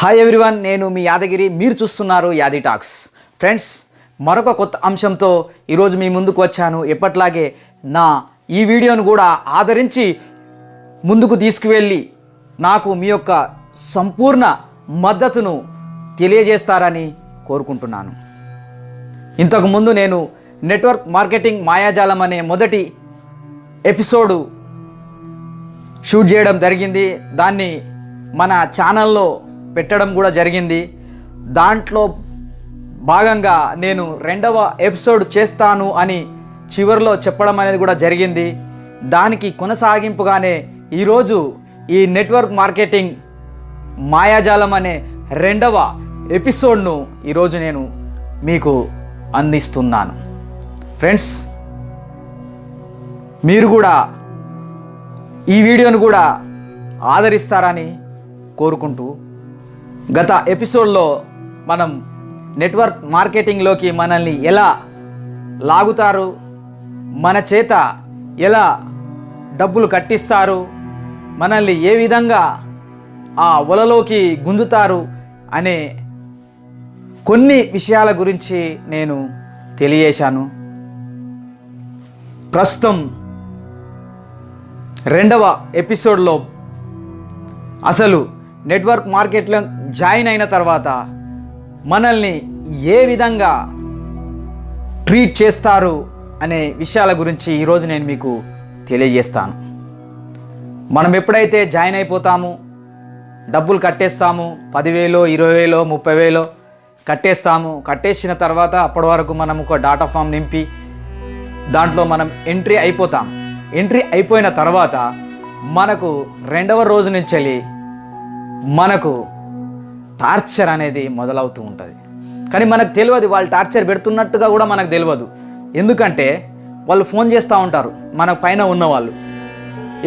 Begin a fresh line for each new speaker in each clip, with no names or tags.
Hi everyone నేను మీ యాదగిరి. మీరు చూస్తున్నారు యాది టాక్స్. ఫ్రెండ్స్ మరొక కొత్త అంశంతో ఈరోజు మీ ముందుకు వచ్చాను. ఎప్పట్లాగే నా ఈ వీడియోను కూడా ఆదరించి ముందుకు తీసుకువెళ్ళి నాకు మీ యొక్క సంపూర్ణ మద్దతును తెలియజేస్తారని కోరుకుంటున్నాను. ఇంతకుముందు నేను నెట్వర్క్ మార్కెటింగ్ మాయాజాలం అనే మొదటి ఎపిసోడు షూట్ చేయడం జరిగింది. దాన్ని మన ఛానల్లో పెట్టడం కూడా జరిగింది. దాంట్లో భాగంగా నేను రెండవ ఎపిసోడ్ చేస్తాను అని చివరిలో చెప్పడం అనేది కూడా జరిగింది. దానికి కొనసాగింపుగానే ఈరోజు ఈ నెట్వర్క్ మార్కెటింగ్ మాయాజాలం అనే రెండవ ఎపిసోడ్ను ఈరోజు నేను మీకు అందిస్తున్నాను. ఫ్రెండ్స్ మీరు కూడా ఈ వీడియోను కూడా ఆదరిస్తారని కోరుకుంటూ గత ఎపిసోడ్లో మనం నెట్వర్క్ మార్కెటింగ్లోకి మనల్ని ఎలా లాగుతారు మన చేత ఎలా డబ్బులు కట్టిస్తారు మనల్ని ఏ విధంగా ఆ వలలోకి గుంజుతారు అనే కొన్ని విషయాల గురించి నేను తెలియజేశాను. ప్రస్తుతం రెండవ ఎపిసోడ్లో అసలు నెట్వర్క్ మార్కెట్లో జాయిన్ అయిన తర్వాత మనల్ని ఏ విధంగా ట్రీట్ చేస్తారు అనే విషయాల గురించి ఈరోజు నేను మీకు తెలియజేస్తాను. మనం ఎప్పుడైతే జాయిన్ అయిపోతాము డబ్బులు కట్టేస్తాము పదివేలో ఇరవై వేలో ముప్పై వేలో కట్టేస్తాము కట్టేసిన తర్వాత అప్పటి వరకు మనం ఒక డాటా ఫామ్ నింపి దాంట్లో మనం ఎంట్రీ అయిపోతాం. ఎంట్రీ అయిపోయిన తర్వాత మనకు రెండవ రోజు నుంచి వెళ్ళి మనకు టార్చర్ అనేది మొదలవుతూ ఉంటుంది. కానీ మనకు తెలియదు వాళ్ళు టార్చర్ పెడుతున్నట్టుగా కూడా మనకు తెలియదు. ఎందుకంటే వాళ్ళు ఫోన్ చేస్తూ ఉంటారు మన పైన ఉన్నవాళ్ళు.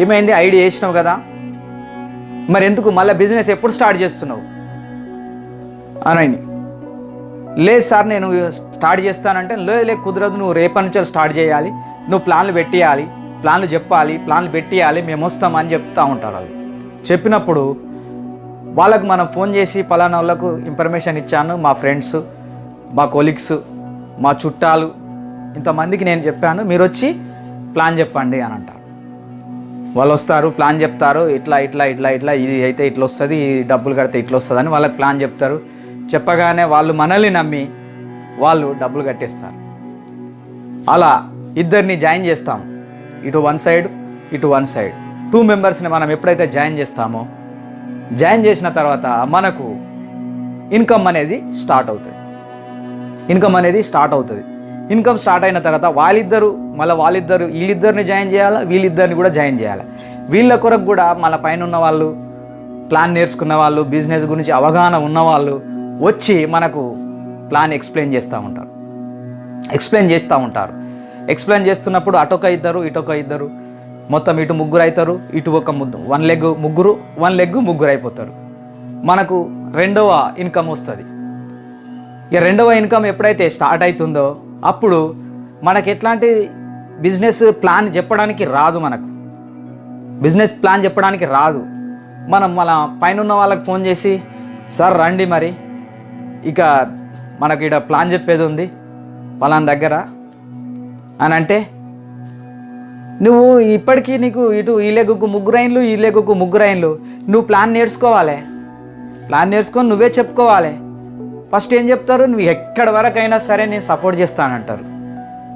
ఏమైంది? ఐడి వేసినావు కదా? మరి ఎందుకు? మళ్ళీ బిజినెస్ ఎప్పుడు స్టార్ట్ చేస్తున్నావు? అని లేదు సార్ నేను స్టార్ట్ చేస్తానంటే లేదు లేదు కుదరదు నువ్వు రేపటి నుంచి స్టార్ట్ చేయాలి. నువ్వు ప్లాన్లు పెట్టేయాలి ప్లాన్లు చెప్పాలి ప్లాన్లు పెట్టేయాలి మేము వస్తాం అని చెప్తూ ఉంటారు వాళ్ళు. చెప్పినప్పుడు వాళ్ళకు మనం ఫోన్ చేసి ఫలానా వాళ్ళకు ఇన్ఫర్మేషన్ ఇచ్చాను మా ఫ్రెండ్స్ మా కొలీగ్స్ మా చుట్టాలు ఇంతమందికి నేను చెప్పాను మీరు వచ్చి ప్లాన్ చెప్పండి అని అంటారు. వాళ్ళు వస్తారు ప్లాన్ చెప్తారు ఇట్లా ఇట్లా ఇట్లా ఇట్లా ఇది అయితే ఇట్లా వస్తుంది ఈ డబ్బులు కడితే ఇట్లా వస్తుంది అని వాళ్ళకి ప్లాన్ చెప్తారు. చెప్పగానే వాళ్ళు మనల్ని నమ్మి వాళ్ళు డబ్బులు కట్టేస్తారు. అలా ఇద్దరిని జాయిన్ చేస్తాం ఇటు వన్ సైడ్ ఇటు వన్ సైడ్ టూ మెంబర్స్ని మనం ఎప్పుడైతే జాయిన్ చేస్తామో జాయిన్ చేసిన తర్వాత మనకు ఇన్కమ్ అనేది స్టార్ట్ అవుతుంది. ఇన్కమ్ అనేది స్టార్ట్ అవుతుంది. ఇన్కమ్ స్టార్ట్ అయిన తర్వాత వాళ్ళిద్దరు మళ్ళీ వాళ్ళిద్దరు వీళ్ళిద్దరిని జాయిన్ చేయాలా? వీళ్ళిద్దరిని కూడా జాయిన్ చేయాలి? వీళ్ళ కొరకు కూడా మన పైన ఉన్న వాళ్ళు ప్లాన్ నేర్చుకున్న వాళ్ళు బిజినెస్ గురించి అవగాహన ఉన్నవాళ్ళు వచ్చి మనకు ప్లాన్ ఎక్స్ప్లెయిన్ చేస్తూ ఉంటారు. ఎక్స్ప్లెయిన్ చేస్తూ ఉంటారు. ఎక్స్ప్లెయిన్ చేస్తున్నప్పుడు అటొక ఇద్దరు ఇటొక ఇద్దరు మొత్తం ఇటు ముగ్గురు అవుతారు ఇటు ఒక ముద్దు. వన్ లెగ్ ముగ్గురు వన్ లెగ్ ముగ్గురు అయిపోతారు మనకు రెండవ ఇన్కమ్ వస్తుంది. ఇక రెండవ ఇన్కమ్ ఎప్పుడైతే స్టార్ట్ అవుతుందో అప్పుడు మనకి ఎట్లాంటి బిజినెస్ ప్లాన్ చెప్పడానికి రాదు మనకు. బిజినెస్ ప్లాన్ చెప్పడానికి రాదు. మనం మన పైన ఉన్న వాళ్ళకి ఫోన్ చేసి సార్ రండి మరి. ఇక మనకి ఇక్కడ ప్లాన్ చెప్పేది ఉంది పలానా దగ్గర. అని అంటే నువ్వు ఇప్పటికీ నీకు ఇటు ఈ లెగ్గుకు ముగ్గురు అయిన్లు ఈ లెగ్గుకు ముగ్గురు అయిన్లు. నువ్వు ప్లాన్ నేర్చుకోవాలి. ప్లాన్ నేర్చుకొని నువ్వే చెప్పుకోవాలి. ఫస్ట్ ఏం చెప్తారు? నువ్వు ఎక్కడి వరకు అయినా సరే నేను సపోర్ట్ చేస్తానంటారు.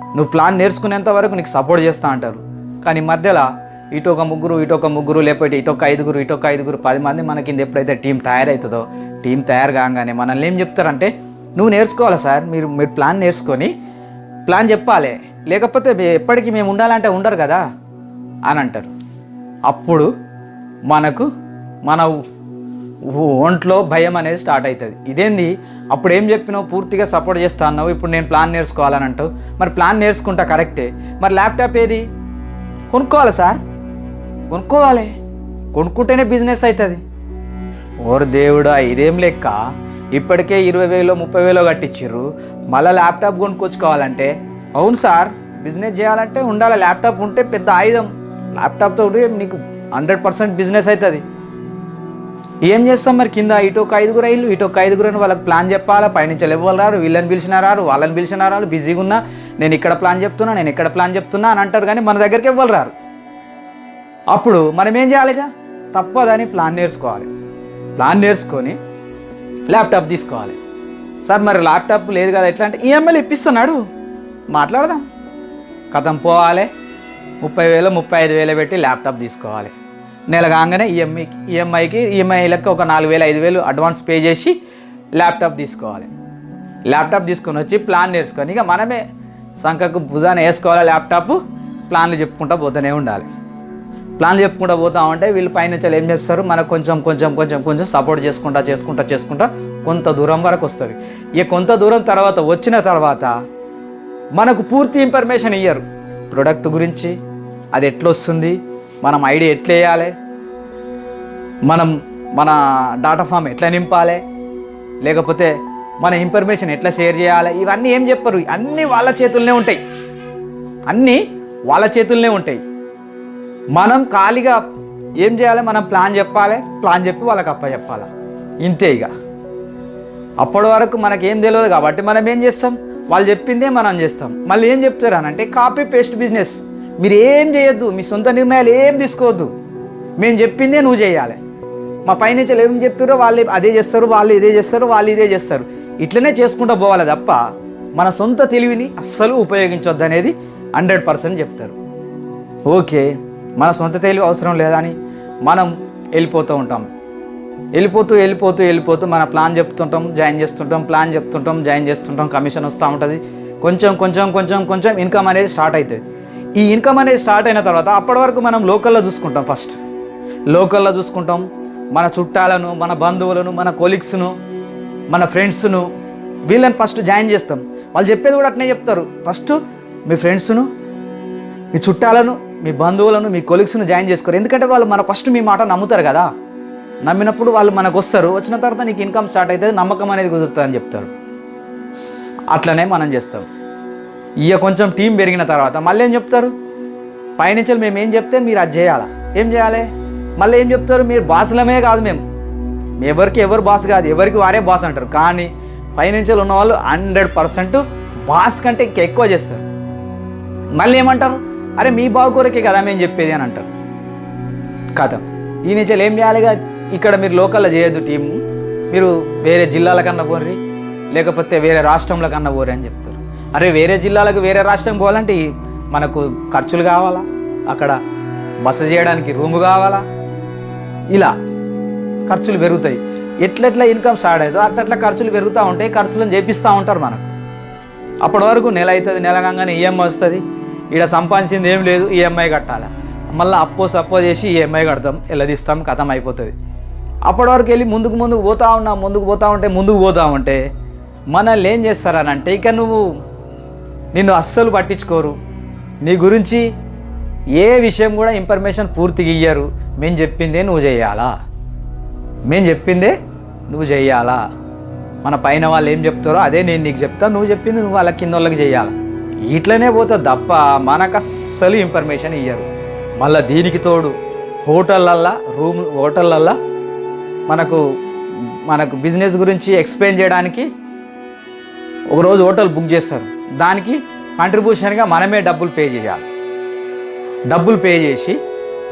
నువ్వు ప్లాన్ నేర్చుకునేంత వరకు నీకు సపోర్ట్ చేస్తా అంటారు. కానీ మధ్యలో ఇటు ఒక ముగ్గురు ఇటు ఒక ముగ్గురు లేకపోతే ఇటు ఒక ఐదుగురు ఇటు ఒక ఐదుగురు పది మంది మన కింద ఎప్పుడైతే టీం తయారవుతుందో టీం తయారు కాగానే మనల్ని ఏం చెప్తారంటే నువ్వు నేర్చుకోవాలి సార్? మీరు మీరు ప్లాన్ నేర్చుకొని ప్లాన్ చెప్పాలి. లేకపోతే ఎప్పటికీ మేము ఉండాలంటే ఉండరు కదా అని అంటారు. అప్పుడు మనకు మన ఒంట్లో భయం అనేది స్టార్ట్ అవుతుంది. ఇదేంది? అప్పుడు ఏం చెప్పినావు? పూర్తిగా సపోర్ట్ చేస్తా అన్నావు. ఇప్పుడు నేను ప్లాన్ నేర్చుకోవాలని అంటావు. మరి ప్లాన్ నేర్చుకుంటా కరెక్టే. మరి ల్యాప్టాప్ ఏది? కొనుక్కోవాలి సార్? కొనుక్కోవాలి. కొనుక్కుంటేనే బిజినెస్ అవుతుంది. ఓరు దేవుడా ఇదేం లెక్క? ఇప్పటికే ఇరవై వేలో ముప్పై వేలో కట్టించిర్రు. మళ్ళీ ల్యాప్టాప్ కొనుక్కొచ్చుకోవాలంటే అవును సార్ బిజినెస్ చేయాలంటే ఉండాలి. ల్యాప్టాప్ ఉంటే పెద్ద ఆయుధం. ల్యాప్టాప్తో నీకు హండ్రెడ్ పర్సెంట్ బిజినెస్ అవుతుంది ఏం చేస్తాం మరి కింద? ఇటు ఒక ఐదుగురు ఇల్లు ఇటు ఒక ఐదుగురు అని వాళ్ళకి ప్లాన్ చెప్పాలా? పైనుంచి ఎవరు రారు వీళ్ళని పిలిచినారు రారు వాళ్ళని పిలిచినారు రారు బిజీగా ఉన్నా? నేను ఇక్కడ ప్లాన్ చెప్తున్నా నేను ఇక్కడ ప్లాన్ చెప్తున్నా అని అంటారు కానీ మన దగ్గరికి ఎవ్వరు రారు అప్పుడు మనం ఏం చేయాలిగా తప్పదని ప్లాన్ నేర్చుకోవాలి. ప్లాన్ నేర్చుకొని ల్యాప్టాప్ తీసుకోవాలి. సార్ మరి ల్యాప్టాప్ లేదు కదా ఎట్లా అంటే ఈఎంఐలు ఇప్పిస్తున్నాడు. మాట్లాడదాం. కథం పోవాలి. ముప్పై వేలు ముప్పై ఐదు వేలు పెట్టి ల్యాప్టాప్ తీసుకోవాలి. నెల కాగానే ఈఎంఐ ఈఎంఐకి ఈఎంఐలకు ఒక నాలుగు వేలు ఐదు వేలు అడ్వాన్స్ పే చేసి ల్యాప్టాప్ తీసుకోవాలి. ల్యాప్టాప్ తీసుకొని వచ్చి ప్లాన్ నేర్చుకొని ఇక మనమే సంఖకు భుజాన్ని వేసుకోవాలి ల్యాప్టాప్. ప్లాన్లు చెప్పుకుంటూ పోతూనే ఉండాలి. ప్లాన్లు చెప్పుకుంటూ పోతా ఉంటే వీళ్ళు పైనుంచి ఏం చెప్తారు? మనకు కొంచెం కొంచెం కొంచెం కొంచెం సపోర్ట్ చేసుకుంటా చేసుకుంటా చేసుకుంటా కొంత దూరం వరకు వస్తుంది. ఇక కొంత దూరం తర్వాత వచ్చిన తర్వాత మనకు పూర్తి ఇన్ఫర్మేషన్ ఇయ్యరు. ప్రొడక్ట్ గురించి అది ఎట్లొస్తుంది మనం ఐడి ఎట్లా వేయాలి మనం మన డాటా ఫామ్ ఎట్లా నింపాలి లేకపోతే మన ఇన్ఫర్మేషన్ ఎట్లా షేర్ చేయాలి ఇవన్నీ ఏం చెప్పరు. అన్నీ వాళ్ళ చేతుల్లోనే ఉంటాయి. అన్నీ వాళ్ళ చేతుల్లోనే ఉంటాయి. మనం ఖాళీగా ఏం చేయాలి మనం ప్లాన్ చెప్పాలి ప్లాన్ చెప్పి వాళ్ళకి అప్ప చెప్పాలి? ఇంతే ఇక అప్పటి వరకు మనకేం తెలియదు కాబట్టి మనం ఏం చేస్తాం? వాళ్ళు చెప్పిందే మనం చేస్తాం. మళ్ళీ ఏం చెప్తారు అని అంటే కాపీ పేస్ట్ బిజినెస్ మీరు ఏం చేయొద్దు మీ సొంత నిర్ణయాలు ఏం తీసుకోవద్దు. మేము చెప్పిందే నువ్వు చేయాలి. మా పైన ఏం చెప్పారో వాళ్ళు అదే చేస్తారు వాళ్ళు ఇదే చేస్తారు వాళ్ళు ఇదే చేస్తారు. ఇట్లనే చేసుకుంటూ పోవాలి తప్ప మన సొంత తెలివిని అస్సలు ఉపయోగించొద్దు అనేది హండ్రెడ్ పర్సెంట్ చెప్తారు. ఓకే మన సొంత తెలివి అవసరం లేదని మనం వెళ్ళిపోతూ ఉంటాం. వెళ్ళిపోతూ వెళ్ళిపోతూ వెళ్ళిపోతూ మన ప్లాన్ చెప్తుంటాం జాయిన్ చేస్తుంటాం ప్లాన్ చెప్తుంటాం జాయిన్ చేస్తుంటాం కమిషన్ వస్తూ ఉంటుంది. కొంచెం కొంచెం కొంచెం కొంచెం ఇన్కమ్ అనేది స్టార్ట్ అవుతుంది ఈ ఇన్కమ్ అనేది స్టార్ట్ అయిన తర్వాత అప్పటి వరకు మనం లోకల్లో చూసుకుంటాం ఫస్ట్ లోకల్లో చూసుకుంటాం. మన చుట్టాలను మన బంధువులను మన కొలీగ్స్ను మన ఫ్రెండ్స్ను వీళ్ళని ఫస్ట్ జాయిన్ చేస్తాం. వాళ్ళు చెప్పేది కూడా అట్నే చెప్తారు. ఫస్ట్ మీ ఫ్రెండ్స్ను మీ చుట్టాలను మీ బంధువులను మీ కొలీగ్స్ను జాయిన్ చేసుకోరు. ఎందుకంటే వాళ్ళు మన ఫస్ట్ మీ మాట నమ్ముతారు కదా. నమ్మినప్పుడు వాళ్ళు మనకు వస్తారు వచ్చిన తర్వాత నీకు ఇన్కమ్ స్టార్ట్ అవుతుంది నమ్మకం అనేది కుదురుతుందని చెప్తారు. అట్లనే మనం చేస్తాం. ఇక కొంచెం టీం పెరిగిన తర్వాత మళ్ళీ ఏం చెప్తారు? పైనుంచి మేము ఏం చెప్తే మీరు అది చేయాలా? ఏం చేయాలి? మళ్ళీ ఏం చెప్తారు? మీరు బాసులమే కాదు మేము. ఎవరికి ఎవరు బాస్ కాదు ఎవరికి వారే బాస్ అంటారు. కానీ పైనుంచి ఉన్న వాళ్ళు హండ్రెడ్ పర్సెంట్ బాస్ కంటే ఇంకా ఎక్కువ చేస్తారు. మళ్ళీ ఏమంటారు? అరే మీ బాగు కొరకే కదా మేము చెప్పేది అని అంటారు. కథ. ఈ నుంచి ఏం కదా ఇక్కడ మీరు లోకల్లో చేయొద్దు టీము మీరు వేరే జిల్లాల కన్నా పోర్రి లేకపోతే వేరే రాష్ట్రంలో కన్నా పోరి అని చెప్తారు. అరే వేరే జిల్లాలకు వేరే రాష్ట్రం పోవాలంటే మనకు ఖర్చులు కావాలా? అక్కడ బస చేయడానికి రూము కావాలా? ఇలా ఖర్చులు పెరుగుతాయి. ఎట్లెట్లా ఇన్కమ్ స్టార్ట్ అవుతుందో అట్లట్లా ఖర్చులు పెరుగుతూ ఉంటాయి ఖర్చులను చేపిస్తూ ఉంటారు మనకు. అప్పటి వరకు నెల అవుతుంది నెల కాగానే ఈఎంఐ వస్తుంది. ఇక్కడ సంపాదించింది ఏం లేదు ఈఎంఐ కట్టాలి? మళ్ళీ అప్పో సప్పో చేసి ఈఎంఐ కడతాం ఎల్లదీస్తాం కథం అయిపోతుంది. అప్పటి వరకు వెళ్ళి ముందుకు ముందుకు పోతా ఉన్నా ముందుకు పోతా ఉంటే ముందుకు పోతా ఉంటే మనల్ని ఏం చేస్తారనంటే ఇక నువ్వు నిన్ను అస్సలు పట్టించుకోరు. నీ గురించి ఏ విషయం కూడా ఇన్ఫర్మేషన్ పూర్తిగా ఇయ్యరు. మేము చెప్పిందే నువ్వు చేయాలా? మేము చెప్పిందే నువ్వు చేయాలా? మన పైన వాళ్ళు ఏం చెప్తారో అదే నేను నీకు చెప్తా. నువ్వు చెప్పింది నువ్వు వాళ్ళ కింద వాళ్ళకి చేయాలి? ఇట్లనే పోతుంది తప్ప మనకు అస్సలు ఇన్ఫర్మేషన్ ఇయ్యరు. మళ్ళీ దీనికి తోడు హోటళ్ళల్లో రూమ్ హోటళ్ళల్లో మనకు మనకు బిజినెస్ గురించి ఎక్స్ప్లెయిన్ చేయడానికి ఒకరోజు హోటల్ బుక్ చేస్తారు. దానికి కాంట్రిబ్యూషన్గా మనమే డబ్బులు పే చేయాలి. డబ్బులు పే చేసి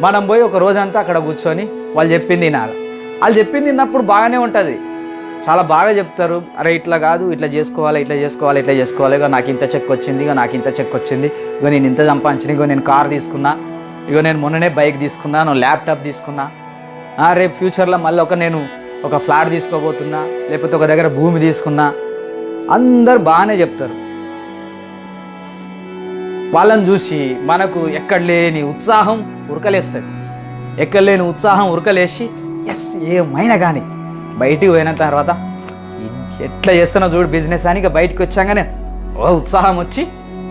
మనం పోయి ఒక రోజంతా అక్కడ కూర్చొని వాళ్ళు చెప్పింది తినాలి వాళ్ళు చెప్పింది తిన్నప్పుడు బాగానే ఉంటుంది. చాలా బాగా చెప్తారు. అరే ఇట్లా కాదు ఇట్లా చేసుకోవాలి ఇట్లా చేసుకోవాలి ఇట్లా చేసుకోవాలి. ఇక నాకు ఇంత చెక్ వచ్చింది ఇక నాకు ఇంత చెక్ వచ్చింది. ఇక నేను ఇంత సంపాదించిన ఇగో నేను కార్ తీసుకున్నా ఇగో నేను మొన్ననే బైక్ తీసుకున్నా నేను ల్యాప్టాప్ తీసుకున్నా. రేపు ఫ్యూచర్లో మళ్ళీ ఒక నేను ఒక ఫ్లాట్ తీసుకోబోతున్నా లేకపోతే ఒక దగ్గర భూమి తీసుకున్నా అందరు బాగానే చెప్తారు. వాళ్ళని చూసి మనకు ఎక్కడ లేని ఉత్సాహం ఉరకలేస్తుంది. ఎక్కడ లేని ఉత్సాహం ఉరకలేసి ఎస్ ఏమైనా కానీ బయటికి పోయిన తర్వాత ఎట్లా చేస్తున్నా చూడు బిజినెస్ అని ఇక బయటికి వచ్చాగానే ఓ ఉత్సాహం వచ్చి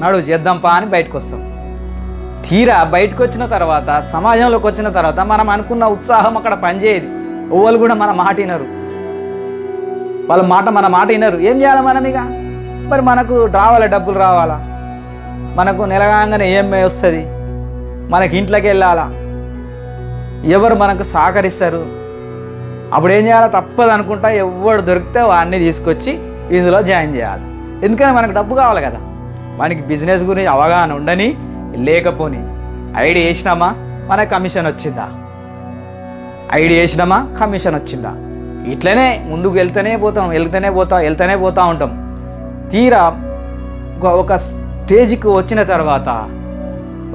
నడు చేద్దాం పా అని బయటకు వస్తాం. తీరా బయటకు వచ్చిన తర్వాత సమాజంలోకి వచ్చిన తర్వాత మనం అనుకున్న ఉత్సాహం అక్కడ పనిచేయదు. ఓవలు కూడా మన మాట వినరు. వాళ్ళ మాట మన మాట వినరు. ఏం చేయాలి మనం ఇక? మరి మనకు రావాలా? డబ్బులు రావాలా? మనకు నిలగాంగానే ఏమే వస్తుంది? మనకి ఇంట్లోకి వెళ్ళాలా? ఎవరు మనకు సహకరిస్తారు? అప్పుడు ఏం చేయాలి? తప్పదు అనుకుంటా ఎవడు దొరికితే వాడిని తీసుకొచ్చి ఇందులో జాయిన్ చేయాలి. ఎందుకంటే మనకు డబ్బు కావాలి కదా. మనకి బిజినెస్ గురించి అవగాహన ఉండని లేకపోని ఐడి వేసినామా మన కమిషన్ వచ్చిందా? ఐడి వేసినామా కమిషన్ వచ్చిందా? ఇట్లనే ముందుకు వెళ్తూనే పోతాం వెళ్తూనే పోతా వెళ్తూనే పోతూ ఉంటాం. తీరా ఒక- ఒక స్టేజ్కి వచ్చిన తర్వాత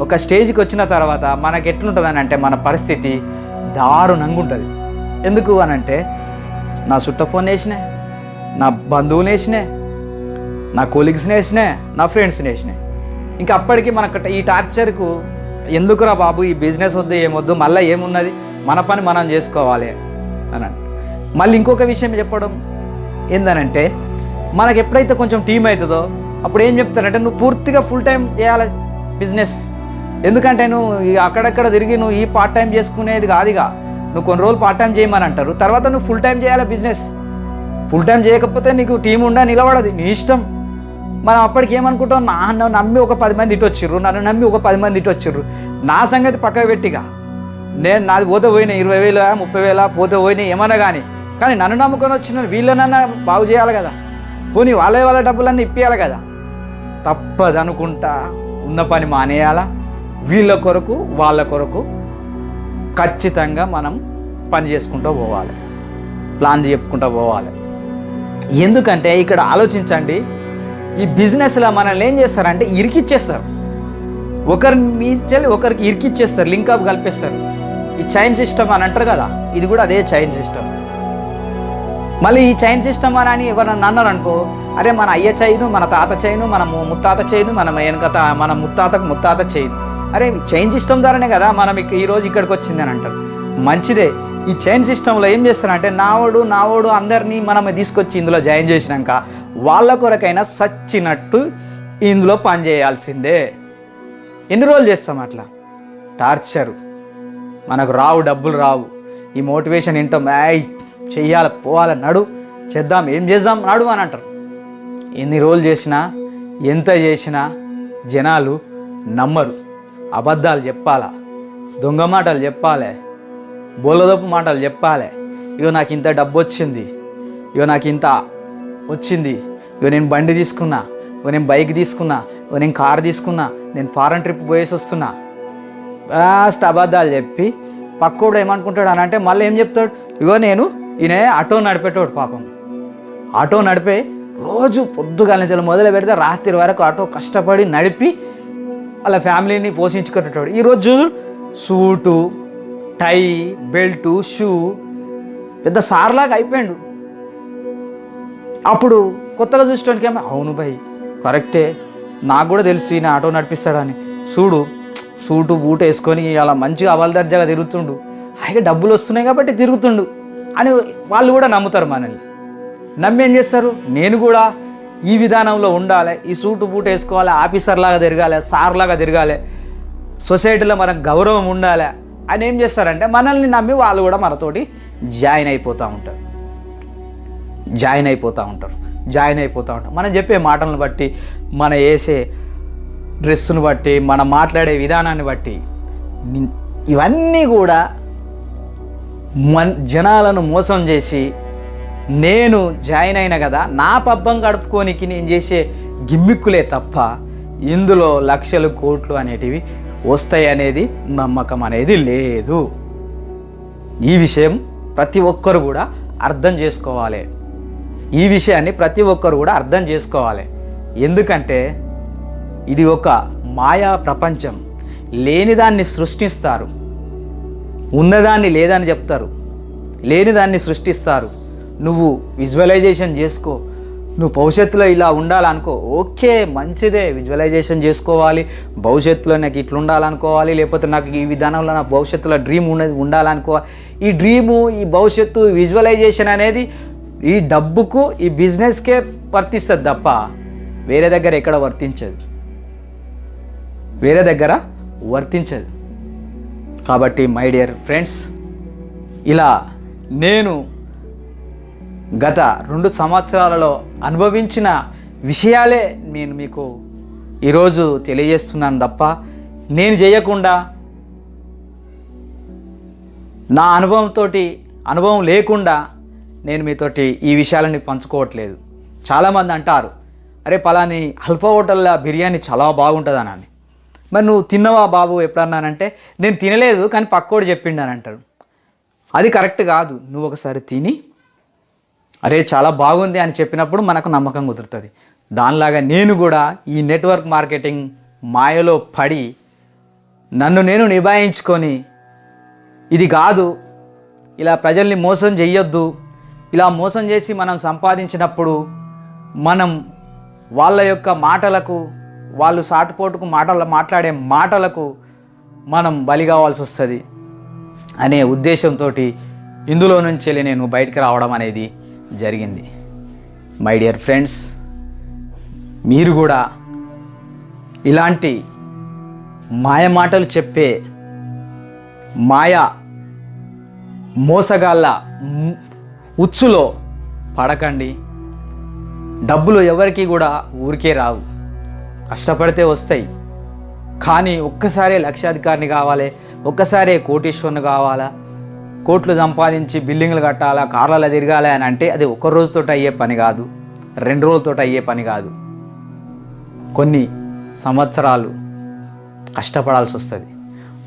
ఒక స్టేజ్కి వచ్చిన తర్వాత మనకు ఎట్లుంటుంది అని అంటే మన పరిస్థితి దారుణంగా ఉంటుంది. ఎందుకు అని అంటే నా చుట్ట ఫోన్ వేసినా నా బంధువులు వేసినా నా కొలీగ్స్ని వేసినా నా ఫ్రెండ్స్ని వేసినాయి ఇంకా అప్పటికి మనకు ఈ టార్చర్కు ఎందుకురా బాబు? ఈ బిజినెస్ వద్దు ఏమొద్దు మళ్ళీ ఏమున్నది? మన పని మనం చేసుకోవాలి అని మళ్ళీ ఇంకొక విషయం చెప్పడం ఏందనంటే మనకు ఎప్పుడైతే కొంచెం టీం అవుతుందో అప్పుడు ఏం చెప్తారంటే నువ్వు పూర్తిగా ఫుల్ టైం చేయాలి బిజినెస్. ఎందుకంటే నువ్వు అక్కడక్కడ తిరిగి నువ్వు ఈ పార్ట్ టైం చేసుకునేది కాదుగా. నువ్వు కొన్ని రోజులు పార్ట్ టైం చేయమని అంటారు. తర్వాత నువ్వు ఫుల్ టైం చేయాలి బిజినెస్. ఫుల్ టైం చేయకపోతే నీకు టీం ఉండా నిలబడదు నీ ఇష్టం. మనం అప్పటికి ఏమనుకుంటాం? నా నమ్మి ఒక పది మంది ఇటు వచ్చిర్రు నన్ను నమ్మి ఒక పది మంది ఇటు వచ్చిర్రు. నా సంగతి పక్కకు పెట్టిగా. నేను నాది పోతే పోయినా ఇరవై వేల ముప్పై వేల పోతే పోయినా ఏమన్నా కానీ కానీ నన్ను నమ్ముకొని వచ్చిన వీళ్ళనన్నా బాగు చేయాలి కదా. పోనీ వాళ్ళే వాళ్ళ డబ్బులన్నీ ఇప్పియాలి కదా. తప్పదనుకుంటా ఉన్న పని మానేయాలా? వీళ్ళ కొరకు వాళ్ళ కొరకు ఖచ్చితంగా మనం పని చేసుకుంటూ పోవాలి. ప్లాన్ చెప్పుకుంటూ పోవాలి. ఎందుకంటే ఇక్కడ ఆలోచించండి ఈ బిజినెస్లో మనల్ని ఏం చేస్తారంటే ఇరికిచ్చేస్తారు. ఒకరి మీచెల్లి ఒకరికి ఇరికిచ్చేస్తారు లింక్ అప్ కలిపేస్తారు. ఈ చైన్ సిస్టమ్ అని అంటారు కదా ఇది కూడా అదే చైన్ సిస్టమ్ మళ్ళీ ఈ చైన్ సిస్టమ్ అని అని ఎవరన్నా అన్నారు అనుకో అరే మన అయ్య చైను మన తాత చైను మన ముత్తాత చైను మన వెనుక మన ముత్తాతకు ముత్తాత చైన్ అరే చైన్ సిస్టమ్ ద్వారానే కదా మనం ఇక ఈరోజు ఇక్కడికి వచ్చిందని అంటారు. మంచిదే. ఈ చైన్ సిస్టంలో ఏం చేస్తారంటే నావోడు నావోడు అందరినీ మనం తీసుకొచ్చి ఇందులో జాయిన్ చేసినాక వాళ్ళ కొరకైనా సచ్చినట్టు ఇందులో పని చేయాల్సిందే. ఎన్ని రోజులు చేస్తాం అట్లా? టార్చరు మనకు రావు డబ్బులు రావు. ఈ మోటివేషన్ వింటాం యాయ్ చెయ్యాలి పోవాలి నడు చేద్దాం ఏం చేద్దాం నడు అని అంటారు. ఎన్ని రోజులు చేసినా ఎంత చేసినా జనాలు నమ్మరు. అబద్ధాలు చెప్పాలా? దొంగ మాటలు చెప్పాలి. బోలదప్పు మాటలు చెప్పాలి. ఇగో నాకు ఇంత డబ్బు వచ్చింది. ఇగో నాకు ఇంత వచ్చింది. ఇగో నేను బండి తీసుకున్నా. ఇగో నేను బైక్ తీసుకున్నా. ఇగో నేను కార్ తీసుకున్నా. నేను ఫారెన్ ట్రిప్ పోయేసి వస్తున్నా. కాస్త అబద్ధాలు చెప్పి పక్కోడు ఏమనుకుంటాడు అని అంటే మళ్ళీ ఏం చెప్తాడు? ఇగో నేను ఈయన ఆటో నడిపేటోడు పాపం. ఆటో నడిపే రోజు పొద్దుగాల నుంచి మొదలు పెడితే రాత్రి వరకు ఆటో కష్టపడి నడిపి వాళ్ళ ఫ్యామిలీని పోషించుకునేటోడు. ఈరోజు చూడు సూటు టై బెల్టు షూ. పెద్ద సార్లాగా అయిపోయాడు. అప్పుడు కొత్తగా చూసేటానికి ఏమో అవును భయ్ కరెక్టే. నాకు కూడా తెలుసు ఈయన ఆటో నడిపిస్తాడని. చూడు సూటు బూట్ వేసుకొని అలా మంచిగా అవలదర్జాగా తిరుగుతుండు. హాయిగా డబ్బులు వస్తున్నాయి కాబట్టి తిరుగుతుండు అని వాళ్ళు కూడా నమ్ముతారు మనల్ని. నమ్మి ఏం చేస్తారు? నేను కూడా ఈ విధానంలో ఉండాలి ఈ సూటు బూట్ వేసుకోవాలి ఆఫీసర్ లాగా తిరగాలి సార్ లాగా తిరగాలి. సొసైటీలో మనకు గౌరవం ఉండాలి. అని ఏం చేస్తారంటే మనల్ని నమ్మి వాళ్ళు కూడా మనతోటి జాయిన్ అయిపోతూ ఉంటారు. జాయిన్ అయిపోతూ ఉంటారు. జాయిన్ అయిపోతూ ఉంటారు. మనం చెప్పే మాటలను బట్టి మన వేసే డ్రెస్సును బట్టి మనం మాట్లాడే విధానాన్ని బట్టి ఇవన్నీ కూడా మన్ జనాలను మోసం చేసి నేను జాయిన్ అయిన కదా నా పబ్బం గడుపుకోనికి నేను చేసే గిమ్మిక్కులే తప్ప ఇందులో లక్షలు కోట్లు అనేటివి వస్తాయి అనేది నమ్మకం అనేది లేదు. ఈ విషయం ప్రతి ఒక్కరు కూడా అర్థం చేసుకోవాలి. ఈ విషయాన్ని ప్రతి ఒక్కరు కూడా అర్థం చేసుకోవాలి. ఎందుకంటే ఇది ఒక మాయా ప్రపంచం. లేనిదాన్ని సృష్టిస్తారు. ఉన్నదాన్ని లేదని చెప్తారు. లేనిదాన్ని సృష్టిస్తారు. నువ్వు విజువలైజేషన్ చేసుకో. నువ్వు భవిష్యత్తులో ఇలా ఉండాలనుకో ఓకే మంచిదే విజువలైజేషన్ చేసుకోవాలి భవిష్యత్తులో నాకు ఇట్లా ఉండాలనుకోవాలి లేకపోతే నాకు ఈ విధానంలో నా భవిష్యత్తులో డ్రీమ్ ఉన్నది ఉండాలనుకోవాలి. ఈ డ్రీము ఈ భవిష్యత్తు విజువలైజేషన్ అనేది ఈ డబ్బుకు ఈ బిజినెస్కే వర్తిస్తుంది తప్ప వేరే దగ్గర ఎక్కడ వర్తించదు. వేరే దగ్గర వర్తించదు. కాబట్టి మై డియర్ ఫ్రెండ్స్ ఇలా నేను గత రెండు సంవత్సరాలలో అనుభవించిన విషయాలే నేను మీకు ఈరోజు తెలియజేస్తున్నాను తప్ప నేను చేయకుండా నా అనుభవంతో అనుభవం లేకుండా నేను మీతోటి ఈ విషయాలని పంచుకోవట్లేదు. చాలామంది అంటారు అరే పలాని అల్ఫా హోటల్లో బిర్యానీ చాలా బాగుంటుందని అని. మరి నువ్వు తిన్నవా బాబు ఎప్పుడన్నానంటే నేను తినలేదు కానీ పక్కోడు చెప్పిండు అని అంటారు. అది కరెక్ట్ కాదు. నువ్వు ఒకసారి తిని అరే చాలా బాగుంది అని చెప్పినప్పుడు మనకు నమ్మకం కుదురుతుంది. దానిలాగా నేను కూడా ఈ నెట్వర్క్ మార్కెటింగ్ మాయలో పడి నన్ను నేను నిభాయించుకొని ఇది కాదు ఇలా ప్రజల్ని మోసం చేయొద్దు ఇలా మోసం చేసి మనం సంపాదించినప్పుడు మనం వాళ్ళ యొక్క మాటలకు వాళ్ళు సాటుపోటుకు మాటలు మాట్లాడే మాటలకు మనం బలి కావాల్సి వస్తుంది. అనే ఉద్దేశంతో ఇందులో నుంచి వెళ్ళి నేను బయటకు రావడం అనేది జరిగింది. మై డియర్ ఫ్రెండ్స్ మీరు కూడా ఇలాంటి మాయ మాటలు చెప్పే మాయ మోసగాళ్ళ ఉచ్చులో పడకండి. డబ్బులు ఎవరికి కూడా ఊరికే రావు. కష్టపడితే వస్తాయి. కానీ ఒక్కసారే లక్షాధికారిని కావాలి ఒక్కసారే కోటీశ్వరుని కావాలా? కోట్లు సంపాదించి బిల్డింగ్లు కట్టాలా కార్లలో తిరగాలి అని అంటే అది ఒక రోజుతో అయ్యే పని కాదు. రెండు రోజులతో అయ్యే పని కాదు. కొన్ని సంవత్సరాలు కష్టపడాల్సి వస్తుంది.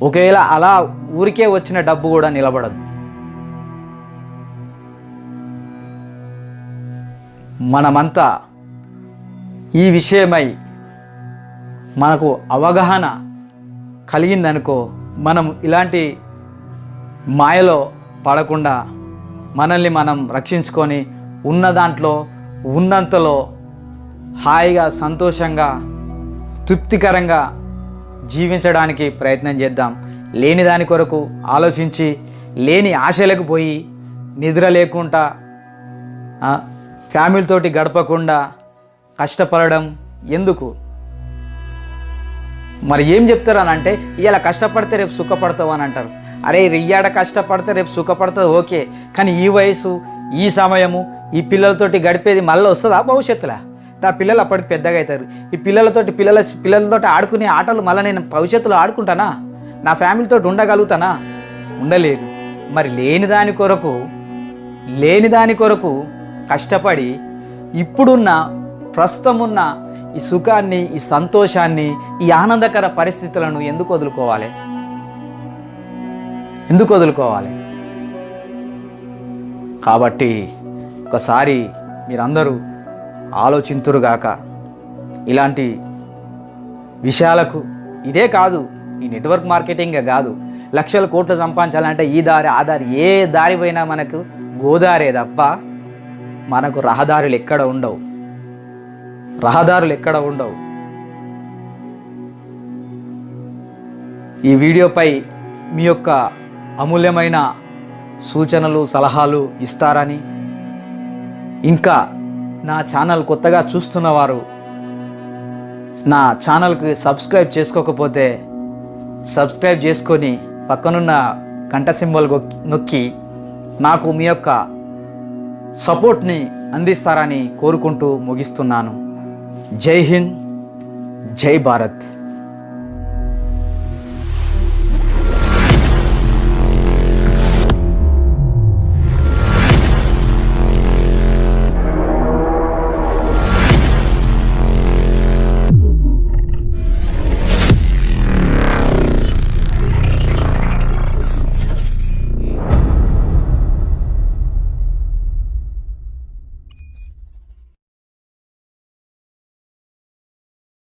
ఒకవేళ అలా ఊరికే వచ్చిన డబ్బు కూడా నిలబడదు. మనమంతా ఈ విషయమై మనకు అవగాహన కలిగిందనుకో మనం ఇలాంటి మాయలో పడకుండా మనల్ని మనం రక్షించుకొని ఉన్న దాంట్లో ఉన్నంతలో హాయిగా సంతోషంగా తృప్తికరంగా జీవించడానికి ప్రయత్నం చేద్దాం. లేని దాని కొరకు ఆలోచించి లేని ఆశలకు పోయి నిద్ర లేకుండా ఫ్యామిలీతోటి గడపకుండా కష్టపడడం ఎందుకు? మరి ఏం చెప్తారు అని అంటే ఇలా కష్టపడితే రేపు సుఖపడతావు అని అంటారు. అరే రియ్యాడ కష్టపడితే రేపు సుఖపడుతుంది ఓకే. కానీ ఈ వయసు ఈ సమయము ఈ పిల్లలతోటి గడిపేది మళ్ళీ వస్తుందా భవిష్యత్తులో? ఆ పిల్లలు అప్పటికి పెద్దగా అవుతారు. ఈ పిల్లలతోటి పిల్లల పిల్లలతోటి ఆడుకునే ఆటలు మళ్ళీ నేను భవిష్యత్తులో ఆడుకుంటానా? నా ఫ్యామిలీతో ఉండగలుగుతానా? ఉండలేను. మరి లేని దాని కొరకు లేని దాని కొరకు కష్టపడి ఇప్పుడున్న ప్రస్తుతం ఉన్న ఈ సుఖాన్ని ఈ సంతోషాన్ని ఈ ఆనందకర పరిస్థితులను ఎందుకు వదులుకోవాలి? ఎందుకు వదులుకోవాలి? కాబట్టి ఒకసారి మీరందరూ ఆలోచింతురుగాక. ఇలాంటి విషయాలకు ఇదే కాదు ఈ నెట్వర్క్ మార్కెటింగ్ కాదు. లక్షల కోట్లు సంపాదించాలంటే ఈ దారి ఆ దారి ఏ దారి పోయినా మనకు గోదారే తప్ప మనకు రహదారులు ఎక్కడ ఉండవు. రహదారులు ఎక్కడ ఉండవు. ఈ వీడియోపై మీ యొక్క అమూల్యమైన సూచనలు సలహాలు ఇస్తారని. ఇంకా నా ఛానల్ కొత్తగా చూస్తున్నవారు నా ఛానల్కి సబ్స్క్రైబ్ చేసుకోకపోతే సబ్స్క్రైబ్ చేసుకొని పక్కనున్న గంట సింబల్ నొక్కి నాకు మీ యొక్క సపోర్ట్ని అందిస్తారని కోరుకుంటూ ముగిస్తున్నాను. జై హింద్ జై భారత్.